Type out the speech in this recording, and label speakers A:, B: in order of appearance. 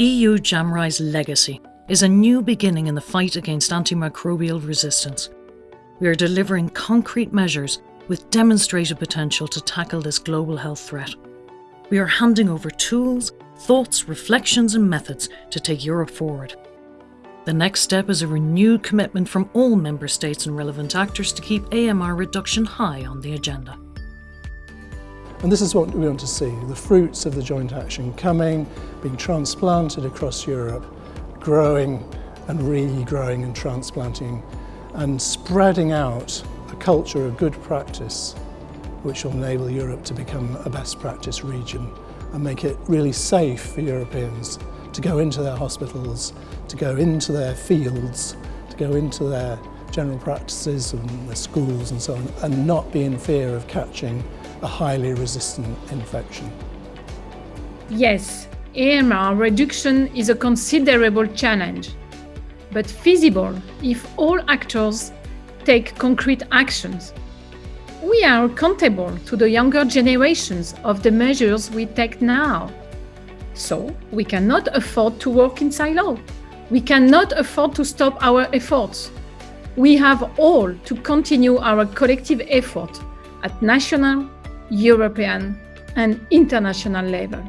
A: EU JAMRAI's legacy is a new beginning in the fight against antimicrobial resistance. We are delivering concrete measures with demonstrated potential to tackle this global health threat. We are handing over tools, thoughts, reflections and methods to take Europe forward. The next step is a renewed commitment from all Member States and relevant actors to keep AMR reduction high on the agenda.
B: And this is what we want to see, the fruits of the joint action coming, being transplanted across Europe, growing and regrowing and transplanting and spreading out a culture of good practice which will enable Europe to become a best practice region and make it really safe for Europeans to go into their hospitals, to go into their fields, to go into their general practices and their schools and so on and not be in fear of catching a highly resistant infection.
C: Yes, AMR reduction is a considerable challenge, but feasible if all actors take concrete actions. We are accountable to the younger generations of the measures we take now. So we cannot afford to work in silo. We cannot afford to stop our efforts. We have all to continue our collective effort at national, European and international level.